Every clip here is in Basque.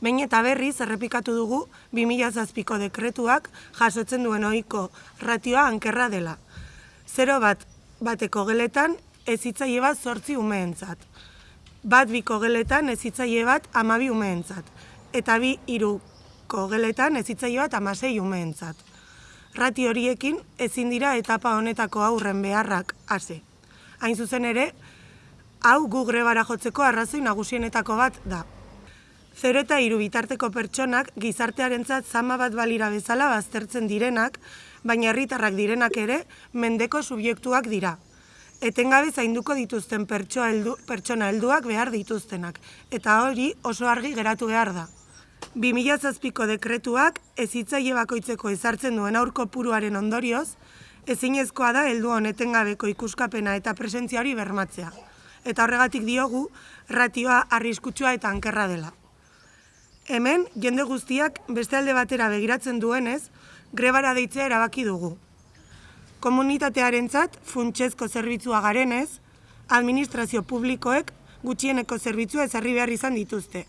Behin eta berriz errepikatu dugu 2007ko dekretuak jasotzen duen ohiko ratioa ankerra dela. Zero bat bateko geletan ez hitzaile bat zortzi umeentzat. Bat biko geletan ez hitzaile bat amabi umeentzat. Eta bi hiruko geletan ez hitzaile bat amasei umeentzat. Rati horiekin ezin dira etapa honetako aurren beharrak hasi. Hain zuzen ere, hau gu grebara jotzeko arrazoi nagusienetako bat da. Zero eta hiru bitarteko pertsonak gizartearentzat zama bat balira bezala baztertzen direnak, baina herritarrak direnak ere mendeko subjektuak dira. Etengabe zainduko dituzten heldu, pertsona helduak behar dituztenak, eta hori oso argi geratu behar da. 2007ko dekretuak ezitzaile bakoitzeko ezartzen duen aurko puruaren ondorioz, ezinezkoa da heldu honetengabeko ikuskapena eta presentzia hori bermatzea. Eta horregatik diogu, ratioa arriskutsua eta ankerra dela. Hemen, jende guztiak beste alde batera begiratzen duenez, grebara deitzea erabaki dugu. Komunitatearentzat funtsezko zerbitzua garenez, administrazio publikoek gutxieneko zerbitzua ezarri behar izan dituzte.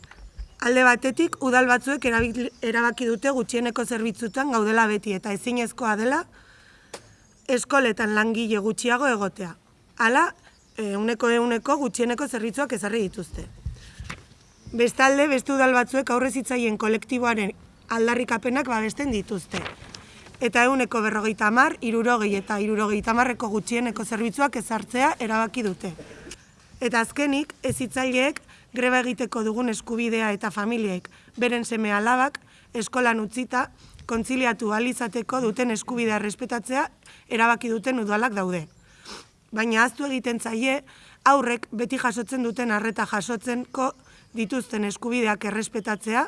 Alde batetik, udal batzuek erabaki dute gutxieneko zerbitzutan gaudela beti eta ezinezkoa dela eskoletan langile gutxiago egotea. Hala, euneko euneko gutxieneko zerbitzuak ezarri dituzte. Bestalde, beste udal batzuek aurrez hitzaien kolektiboaren aldarrikapenak babesten dituzte. Eta euneko berrogeita hamar, irurogei eta irurogeita hamarreko gutxieneko zerbitzuak ezartzea erabaki dute. Eta azkenik, ez hitzaileek greba egiteko dugun eskubidea eta familiek beren seme alabak eskolan utzita kontziliatu alizateko duten eskubidea respetatzea erabaki duten udalak daude. Baina aztu egiten zaie aurrek beti jasotzen duten arreta jasotzenko dituzten eskubideak errespetatzea,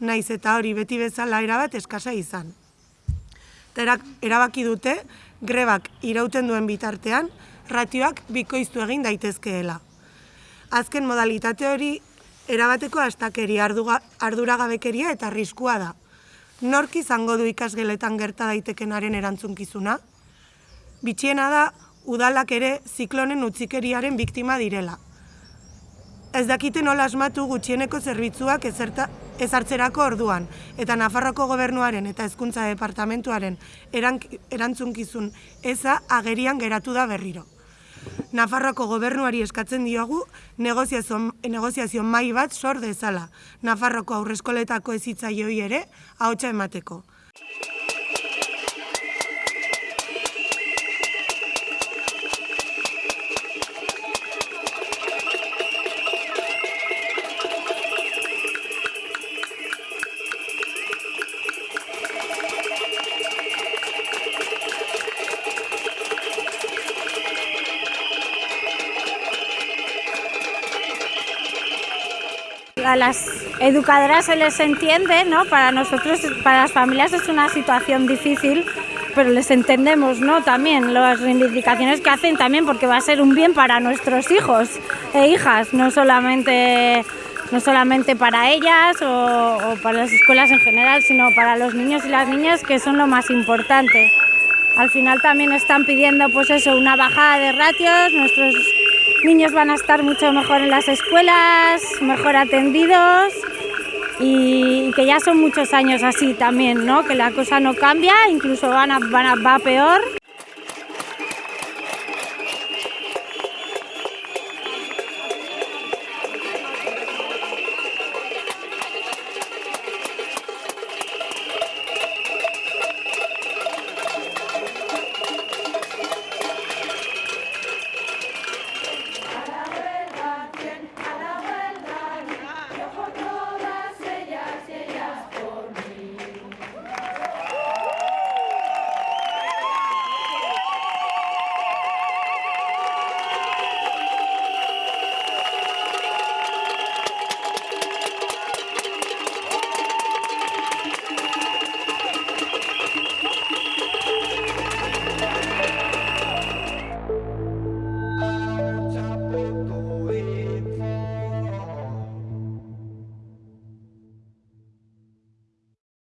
naiz eta hori beti bezala erabat eskasa izan. Eta erabaki dute, grebak irauten duen bitartean, ratioak bikoiztu egin daitezkeela. Azken modalitate hori, erabateko astakeri arduragabekeria eta arriskua da. Nork izango du ikasgeletan gerta daitekenaren erantzunkizuna? Bitxiena da, udalak ere ziklonen utzikeriaren biktima direla ez dakite nola asmatu gutxieneko zerbitzuak ezerta, ezartzerako orduan, eta Nafarroko gobernuaren eta hezkuntza departamentuaren erantzunkizun eza agerian geratu da berriro. Nafarroko gobernuari eskatzen diogu negoziazio, negoziazio mai bat sor dezala. Nafarroko aurreskoletako ezitzaioi ere ahotsa emateko. A las educadoras se les entiende, ¿no? Para nosotros, para las familias es una situación difícil, pero les entendemos, ¿no? También las reivindicaciones que hacen también porque va a ser un bien para nuestros hijos e hijas, no solamente no solamente para ellas o, para las escuelas en general, sino para los niños y las niñas que son lo más importante. Al final también están pidiendo pues eso, una bajada de ratios, nuestros niños van a estar mucho mejor en las escuelas, mejor atendidos y, que ya son muchos años así también, ¿no? que la cosa no cambia, incluso a, va peor.